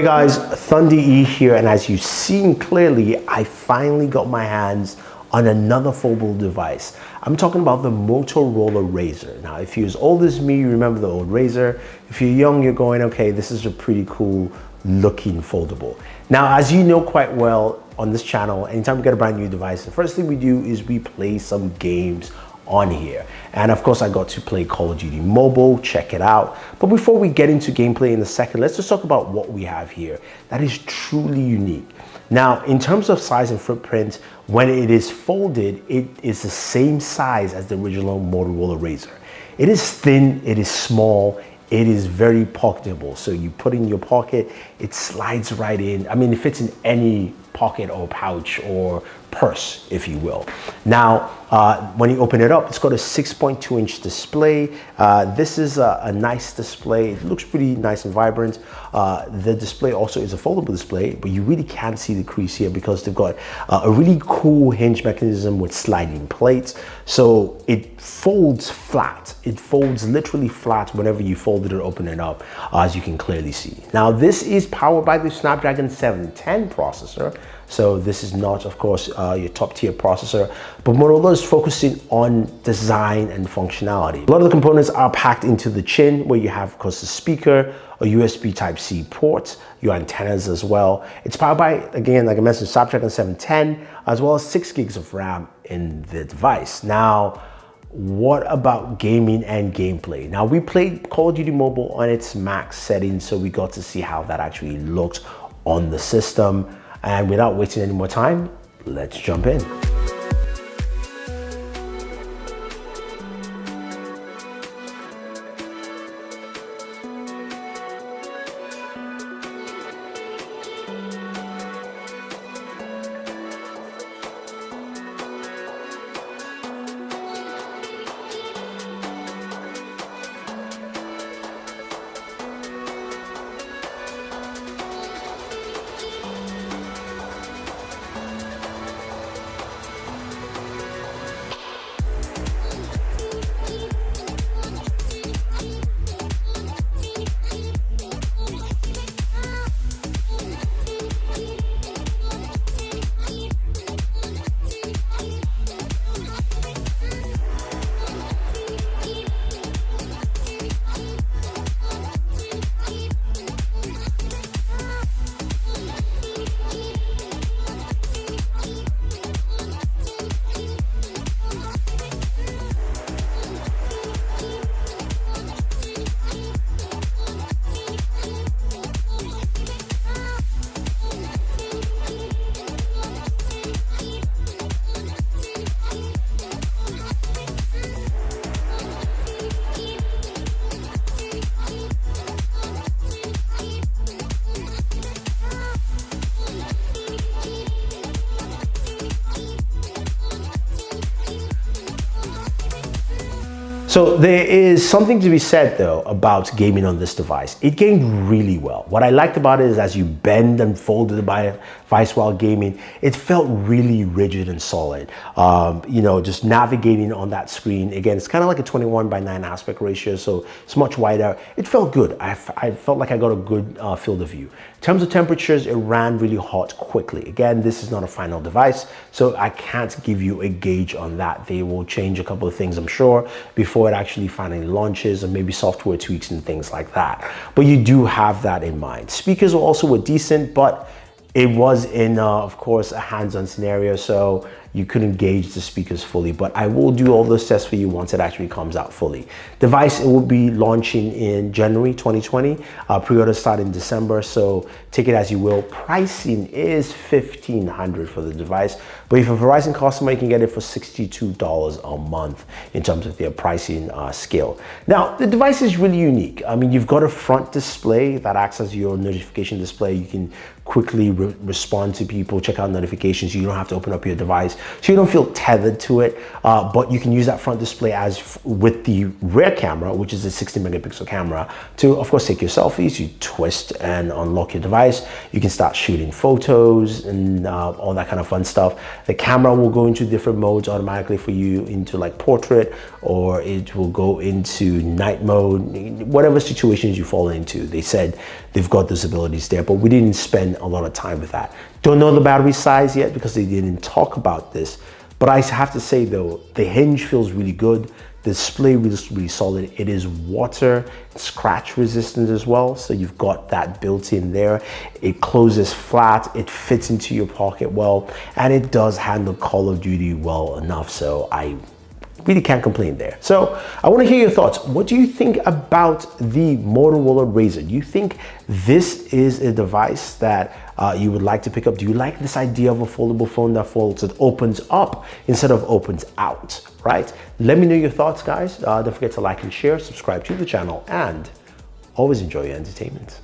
Hey guys, Thunder E here, and as you've seen clearly, I finally got my hands on another foldable device. I'm talking about the Motorola Razr. Now, if you're as old as me, you remember the old Razr. If you're young, you're going, okay, this is a pretty cool looking foldable. Now, as you know quite well on this channel, anytime we get a brand new device, the first thing we do is we play some games on here. And of course, I got to play Call of Duty Mobile, check it out. But before we get into gameplay in a second, let's just talk about what we have here that is truly unique. Now, in terms of size and footprint, when it is folded, it is the same size as the original Motorola Razr. It is thin, it is small, it is very pocketable. So you put in your pocket, it slides right in. I mean, it fits in any pocket or pouch or purse, if you will. Now, uh, when you open it up, it's got a 6.2 inch display. Uh, this is a, a, nice display. It looks pretty nice and vibrant. Uh, the display also is a foldable display, but you really can't see the crease here because they've got uh, a really cool hinge mechanism with sliding plates. So it folds flat. It folds literally flat whenever you fold it or open it up, as you can clearly see. Now, this is powered by the Snapdragon 710 processor, so this is not, of course, uh, your top tier processor, but Motorola is focusing on design and functionality. A lot of the components are packed into the chin where you have, of course, the speaker, a USB Type-C port, your antennas as well. It's powered by, again, like I mentioned, Snapdragon 710, as well as six gigs of RAM in the device. Now, what about gaming and gameplay? Now we played Call of Duty Mobile on its max setting, so we got to see how that actually looked on the system. And without wasting any more time, let's jump in. So there is something to be said though about gaming on this device. It gamed really well. What I liked about it is as you bend and fold the device while gaming, it felt really rigid and solid. Um, you know, just navigating on that screen. Again, it's kind of like a 21 by 9 aspect ratio, so it's much wider. It felt good. I, I felt like I got a good uh, field of view. In terms of temperatures, it ran really hot quickly. Again, this is not a final device, so I can't give you a gauge on that. They will change a couple of things, I'm sure, before it actually finally launches and maybe software tweaks and things like that. But you do have that in mind. Speakers also were decent, but it was in, uh, of course, a hands-on scenario. So you couldn't gauge the speakers fully, but I will do all those tests for you once it actually comes out fully. Device, it will be launching in January 2020. Uh, Pre-order start in December, so take it as you will. Pricing is 1500 for the device, but if you're a Verizon customer, you can get it for $62 a month in terms of their pricing uh, scale. Now, the device is really unique. I mean, you've got a front display that acts as your notification display. You can quickly re respond to people, check out notifications. You don't have to open up your device so you don't feel tethered to it. Uh, but you can use that front display as with the rear camera, which is a 60 megapixel camera, to of course take your selfies. You twist and unlock your device. You can start shooting photos and uh, all that kind of fun stuff. The camera will go into different modes automatically for you into like portrait, or it will go into night mode, whatever situations you fall into. They said they've got those abilities there, but we didn't spend a lot of time with that. Don't know the battery size yet because they didn't talk about this. But I have to say though, the hinge feels really good. The display is really solid. It is water scratch resistant as well. So you've got that built in there. It closes flat. It fits into your pocket well, and it does handle Call of Duty well enough. So I really can't complain there. So I want to hear your thoughts. What do you think about the Motorola Razr? Do you think this is a device that uh, you would like to pick up? Do you like this idea of a foldable phone that folds, that opens up instead of opens out, right? Let me know your thoughts, guys. Uh, don't forget to like and share, subscribe to the channel, and always enjoy your entertainment.